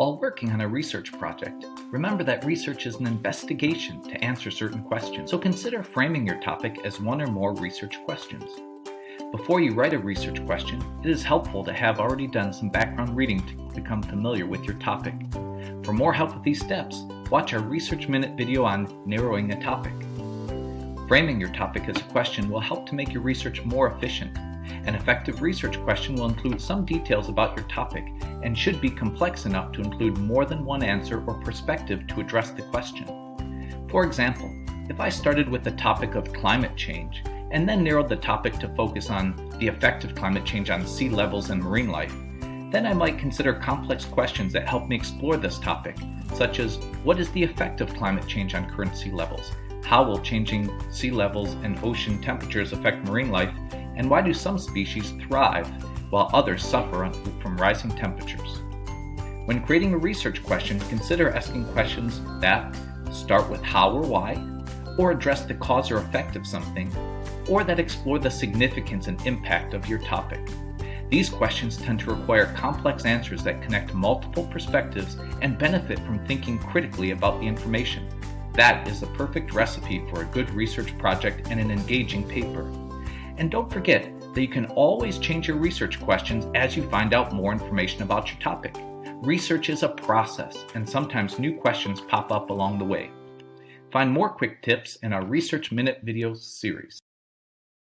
While working on a research project, remember that research is an investigation to answer certain questions, so consider framing your topic as one or more research questions. Before you write a research question, it is helpful to have already done some background reading to become familiar with your topic. For more help with these steps, watch our Research Minute video on narrowing a topic. Framing your topic as a question will help to make your research more efficient. An effective research question will include some details about your topic and should be complex enough to include more than one answer or perspective to address the question. For example, if I started with the topic of climate change and then narrowed the topic to focus on the effect of climate change on sea levels and marine life, then I might consider complex questions that help me explore this topic, such as what is the effect of climate change on current sea levels? How will changing sea levels and ocean temperatures affect marine life? And why do some species thrive while others suffer from rising temperatures? When creating a research question, consider asking questions that start with how or why, or address the cause or effect of something, or that explore the significance and impact of your topic. These questions tend to require complex answers that connect multiple perspectives and benefit from thinking critically about the information. That is the perfect recipe for a good research project and an engaging paper. And don't forget that you can always change your research questions as you find out more information about your topic. Research is a process, and sometimes new questions pop up along the way. Find more quick tips in our Research Minute video series.